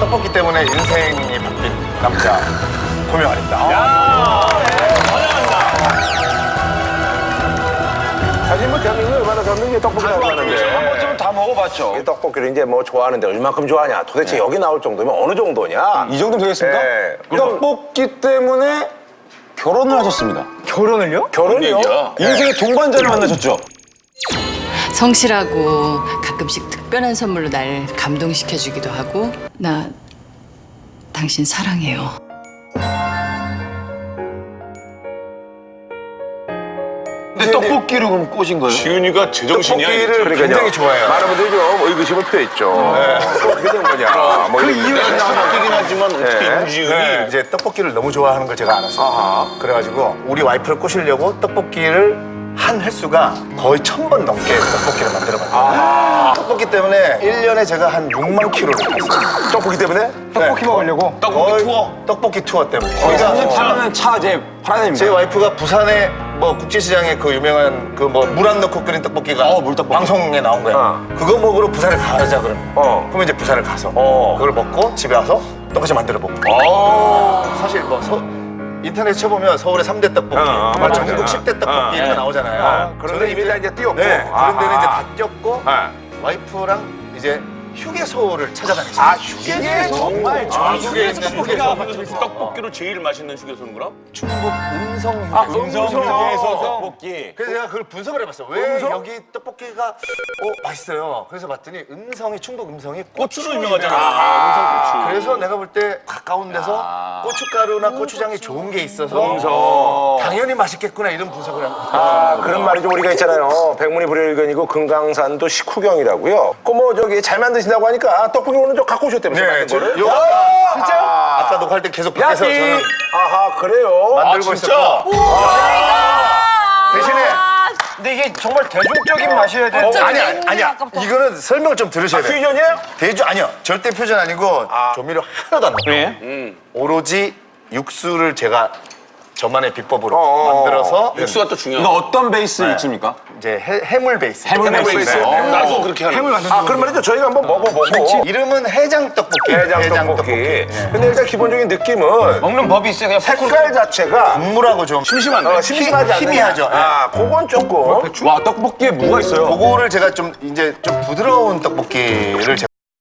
떡볶이 때문에 인생이 바뀐 남자 고명환입니다. 야, 잘한다. 사실 뭐 대한민국 얼마나 전문이 떡볶이라고 하는데 한 번쯤은 다 먹어봤죠. 이 떡볶이를 이제 뭐 좋아하는데 얼마큼 좋아하냐 도대체 여기 나올 정도면 어느 정도냐 이 정도 되겠습니까? 네. 떡볶이 때문에 결혼을 하셨습니다. 결혼을요? 결혼이요? 인생의 동반자를 만나셨죠? 성실하고 가끔씩 특별한 선물로 날 감동시켜주기도 하고 나 당신 사랑해요. 근데 떡볶이로 그럼 꼬신 거예요? 지훈이가 제정신이야. 떡볶이를 그러니까요. 굉장히 좋아해요. 많은 분들이 좀 의구심을 표했죠 어떻게 된 거냐 뭐 그 이런 이유가 떡볶이긴 하지만 어떻게 네. 임지훈이 네, 이제 떡볶이를 너무 좋아하는 걸 제가 알았어요. 그래가지고 우리 와이프를 꼬시려고 떡볶이를 한 횟수가 거의 천 번 넘게 떡볶이를 만들어봤어요. 떡볶이 때문에 1년에 제가 한 6만 킬로를 탔어요. 떡볶이 때문에? 떡볶이 먹으려고? 떡볶이 투어? 떡볶이 투어 때문에. 거기가 팔면 차 이제 팔아야 됩니다. 제 와이프가 부산에 뭐 국제시장에 그 유명한 그 뭐 물 안 넣고 끓인 떡볶이가 어, 물떡볶이. 방송에 나온 거야. 어. 그거 먹으러 부산에 가자 그러면. 어. 그러면 이제 부산을 가서 어. 그걸 먹고 집에 와서 똑같이 만들어 보고. 사실 뭐 서, 인터넷 쳐보면 서울의 삼대 떡볶이, 어, 어, 전국. 10대 떡볶이 어, 이런 거 나오잖아요. 아, 그런데 이미 다 이제 띄었고 네, 그런 데는 이제 다 띄었고 아. 와이프랑 이제 휴게소를 찾아다니죠. 아 휴게 정말 아, 휴게소 떡볶이가 떡볶이로 제일 맛있는 휴게소는 그럼? 충북 음성 휴게소. 아, 음성 휴게소 떡볶이. 그래서 제가 그걸 분석을 해봤어요. 왜 여기 떡볶이가 어, 맛있어요. 그래서 봤더니 음성이 충북 음성이 고추로 유명하잖아. 그래서 내가 볼 때 가까운 데서 고춧가루나 고추장이 좋은 게 있어서 당연히 맛있겠구나 이런 분석을 한 거예요. 아, 그런 말이 좀 우리가 있잖아요. 백문이 불여일견이고 금강산도 식후경이라고요. 그뭐 저기 잘 만드신다고 하니까 떡볶이 오늘 좀 갖고 오셨다면서요? 네, 만든 저, 거를? 요, 아, 아까 녹화할 때 계속 밖에서 저는 아하 그래요. 만들고 진짜? 있었고 대신에 근데 이게 정말 대중적인 맛이어야 돼. 어, 아니 아니 아니야 이거는 설명을 좀 들으셔야 돼요. 퓨전이에요? 대주 아니요 절대 퓨전 아니고 조미료 하나도 안 넣고 오로지 육수를 제가 저만의 비법으로 어. 만들어서 육수가 또 중요해. 이거 어떤 베이스 육수입니까? 이제 해, 해물 베이스 해물 베이스. 어, 나도 그렇게 하는 거야. 아 그런 말이죠. 저희가 한번 먹어보고 이름은 해장 떡볶이 해장 떡볶이. 근데 일단 기본적인 느낌은 먹는 법이 있어요. 그냥 색깔 자체가 국물하고 좀 심심한데? 어, 심심하지 않느냐. 희미하죠. 예. 아 그건 조금 와 떡볶이에 뭐가 있어요? 그거를 제가 좀 이제 좀 부드러운 떡볶이를 제가